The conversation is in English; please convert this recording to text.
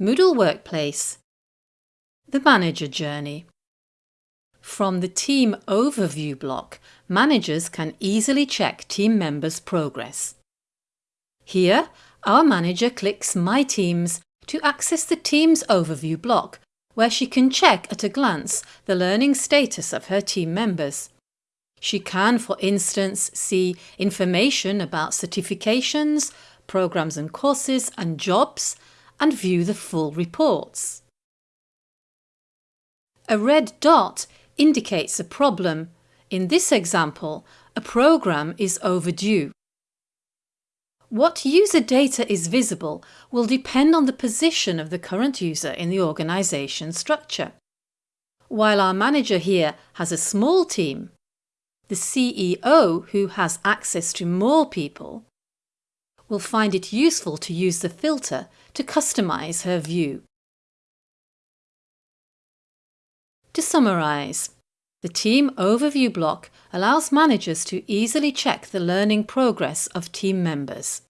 Moodle Workplace The Manager Journey From the Team Overview block, managers can easily check team members' progress. Here, our manager clicks My Teams to access the Teams Overview block where she can check at a glance the learning status of her team members. She can, for instance, see information about certifications, programs and courses and jobs and view the full reports. A red dot indicates a problem. In this example, a program is overdue. What user data is visible will depend on the position of the current user in the organisation structure. While our manager here has a small team, the CEO, who has access to more people, will find it useful to use the filter to customise her view. To summarise, the Team Overview block allows managers to easily check the learning progress of team members.